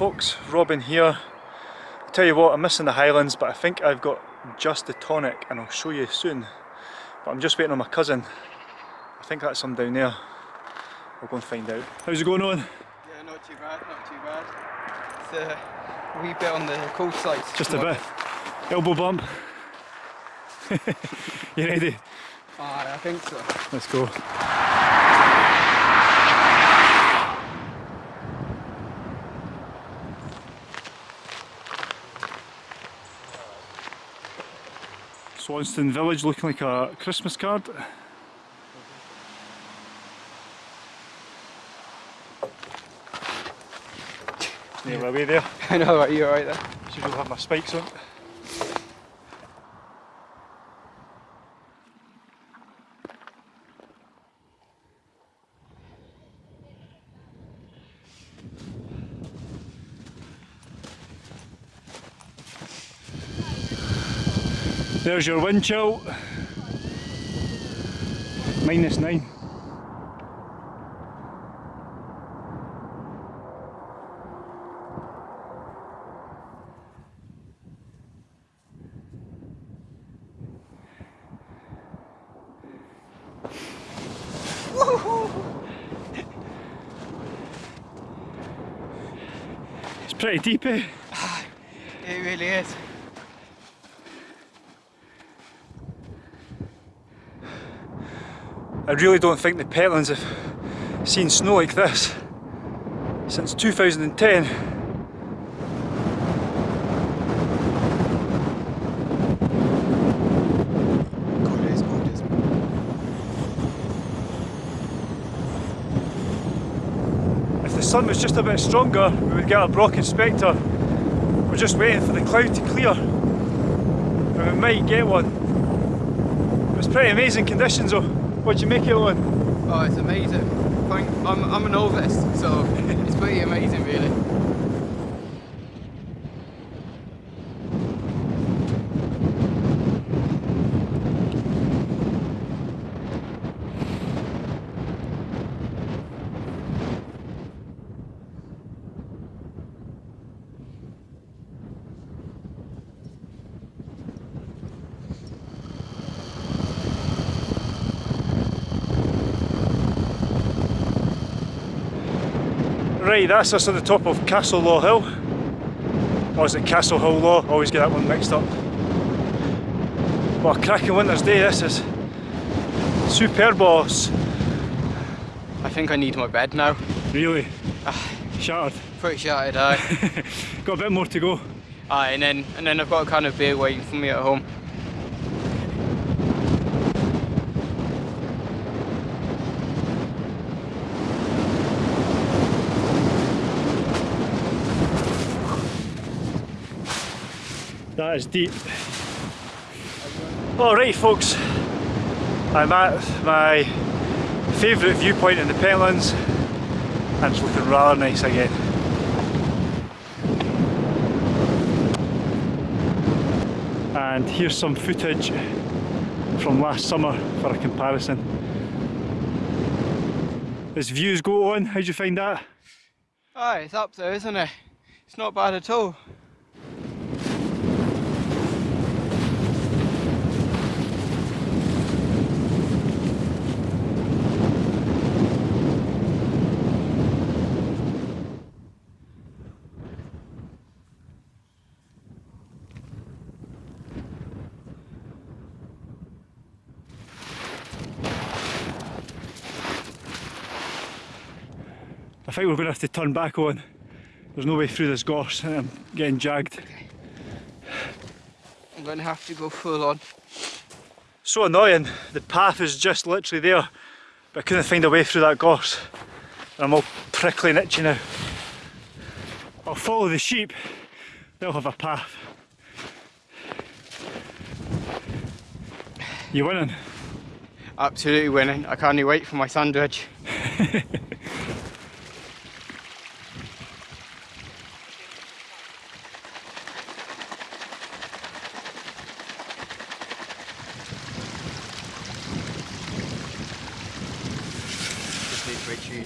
folks, Robin here. I'll tell you what, I'm missing the Highlands but I think I've got just the tonic and I'll show you soon. But I'm just waiting on my cousin. I think that's him down there. We'll go and find out. How's it going on? Yeah, not too bad, not too bad. It's uh, a wee bit on the cold side. Just a bit. Elbow bump. you ready? Ah, I think so. Let's go. Swanston Village looking like a Christmas card. Near my way there. I know, are you alright there? Should have my spikes on. There's your wind chill. Minus nine. it's pretty deep eh? It really is. I really don't think the Pentlands have seen snow like this since 2010. Gorgeous, gorgeous. If the sun was just a bit stronger, we would get a Brocken spectre. We're just waiting for the cloud to clear. And we might get one. It was pretty amazing conditions though. What'd you make it on? Oh, it's amazing. I'm, I'm a novice, so it's pretty amazing really. That's us at the top of Castle Law Hill. Or is it Castle Hill Law? Always get that one mixed up. What a cracking winter's day this is. Superb boss. I think I need my bed now. Really? Ah, Shattered. pretty shattered, aye. Got a bit more to go. aye, and then and then I've got a kind of beer waiting for me at home. That is deep. Alright folks, I'm at my favourite viewpoint in the Pentlands and it's looking rather nice again. And here's some footage from last summer for a comparison. As views go on, how'd you find that? Aye, it's up there, isn't it? It's not bad at all. I think we're going to have to turn back on. There's no way through this gorse and I'm getting jagged. I'm gonna have to go full on. So annoying, the path is just literally there but I couldn't find a way through that gorse. And I'm all prickly and itchy now. I'll follow the sheep, they'll have a path. You winning? Absolutely winning. I can't wait for my sandwich.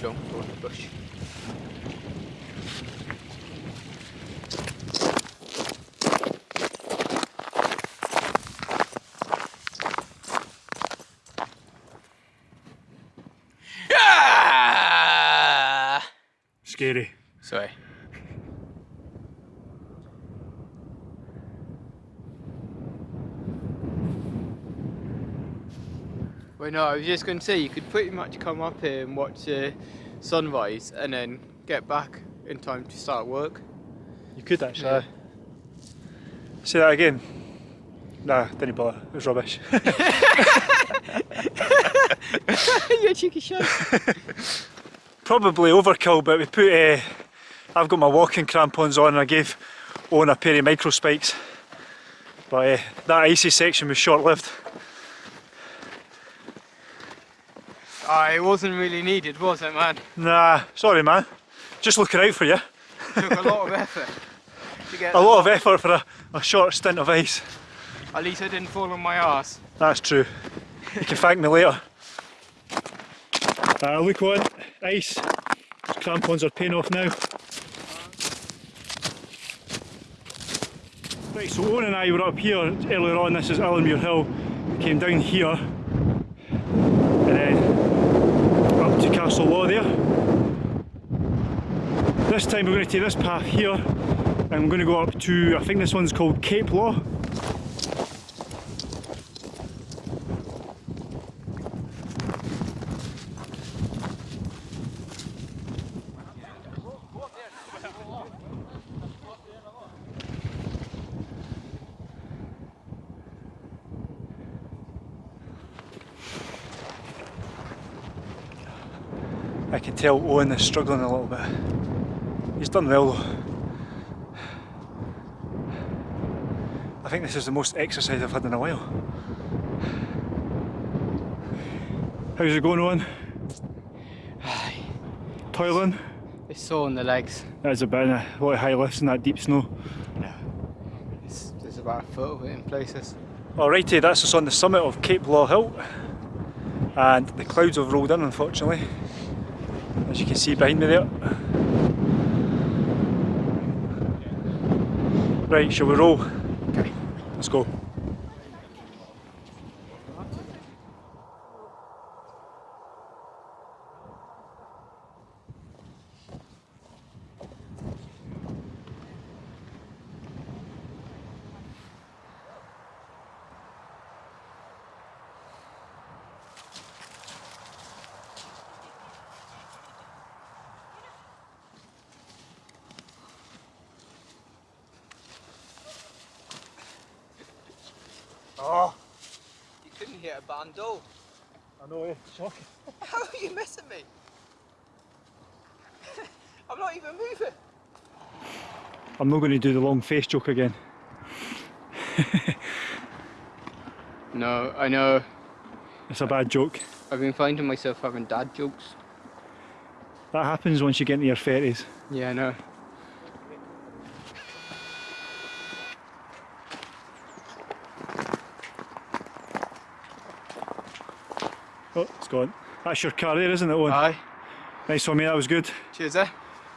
don't go in the bush. Yeah! Scary. Sorry. Well, no, I was just going to say you could pretty much come up here and watch uh, sunrise and then get back in time to start work. You could actually. Yeah. Say that again. Nah, didn't bother. It was rubbish. You're cheeky shite. Probably overkill, but we put. Uh, I've got my walking crampons on, and I gave Owen a pair of micro spikes. But uh, that icy section was short-lived. Ah, it wasn't really needed, was it, man? Nah, sorry, man. Just looking out for you. took a lot of effort to get A lot of effort for a, a short stint of ice. At least I didn't fall on my ass. That's true. You can thank me later. Uh, look on, ice. Crampons are paying off now. Right, so Owen and I were up here earlier on, this is Allermuir Hill. We came down here and then up to Castle Law there. This time we're going to take this path here and I'm going to go up to, I think this one's called Cape Law. Can tell Owen is struggling a little bit. He's done well though. I think this is the most exercise I've had in a while. How's it going Owen? Toiling? It's sore in the legs. There's a bit of a lot of high lifts in that deep snow. It's, there's about a foot of it in places. Alrighty, that's us on the summit of Cape Law Hill. And the clouds have rolled in unfortunately. As you can see behind me there. Right, shall we roll? Okay. Let's go. Oh, You couldn't hit a bando. I know, eh? Shocking. How are you missing me? I'm not even moving. I'm not going to do the long face joke again. No, I know. It's a bad joke. I've been finding myself having dad jokes. That happens once you get into your 30s. Yeah, I know. It's gone. That's your car there, isn't it, Owen? Aye. Nice one, mate. That was good. Cheers, eh?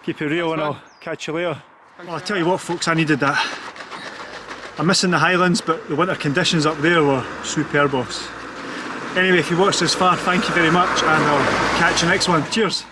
Keep it real and Nice I'll catch you later. Well, I'll tell you what folks, I needed that. I'm missing the Highlands but the winter conditions up there were superb boss. Anyway, if you watched this far, thank you very much and I'll catch you next one. Cheers!